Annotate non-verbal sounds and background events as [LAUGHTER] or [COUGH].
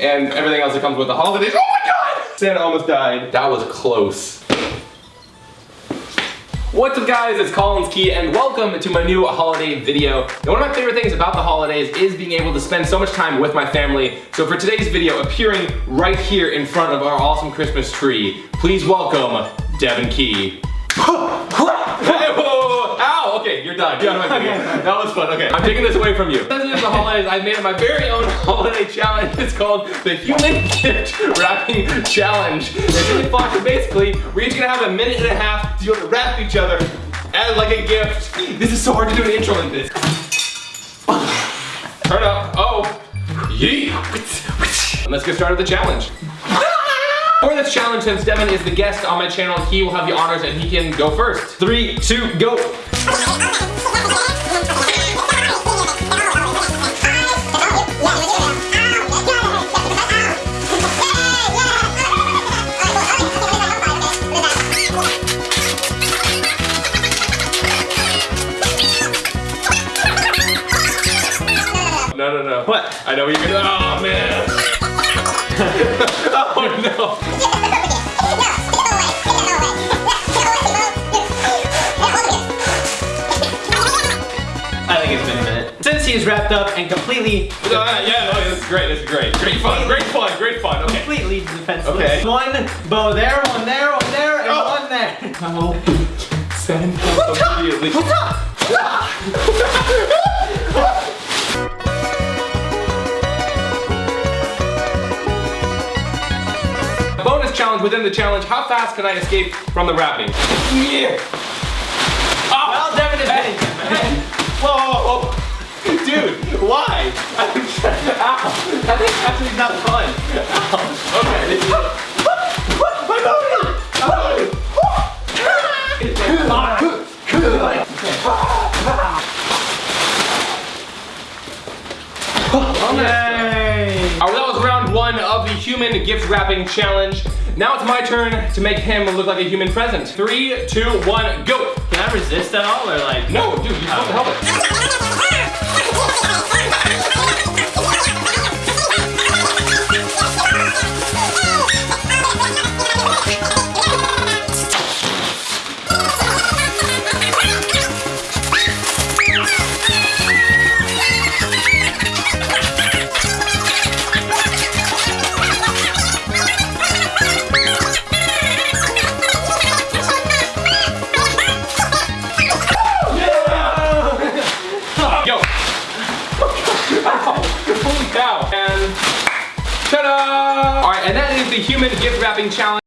and everything else that comes with the holidays. Oh my god! Santa almost died. That was close. What's up guys, it's Collins Key and welcome to my new holiday video. Now, one of my favorite things about the holidays is being able to spend so much time with my family. So for today's video, appearing right here in front of our awesome Christmas tree, please welcome Devin Key. [LAUGHS] Hey! Okay, you're done. You're my [LAUGHS] video. That was fun. Okay, I'm taking this away from you. Since it is the holidays, I made my very own [LAUGHS] holiday challenge. It's called the Human Gift Wrapping Challenge. It's really fun. So basically, we're each gonna have a minute and a half to be able to wrap each other as like a gift. This is so hard to do an intro like this. [LAUGHS] Turn up. Oh. Yeet. And let's get started with the challenge. For this challenge, since Devin is the guest on my channel, he will have the honors and he can go first. Three, two, go. No, no, no. What? I know what you're gonna. Oh man. [LAUGHS] oh no. It's been a minute. Since he's wrapped up and completely, Uh, yeah, this is great. This is great. Great fun. Great fun. Great fun. Okay. completely defenseless. Okay. One bow there, one there, one there, and Oh. one there. Oh. Send help immediately. What's up? [LAUGHS] Bonus challenge within the challenge. How fast can I escape from the wrapping? Yeah. Oh. Well, Devin is hitting. Ow. Actually not fun. Okay. This is... My body! My body! Yay! Alright, that was round one of the human gift wrapping challenge. Now it's my turn to make him look like a human present. Three, two, one, go! Can I resist at all, or like? No, dude, you're supposed to help it. [LAUGHS] ta-da! Alright, and that is the human gift wrapping challenge.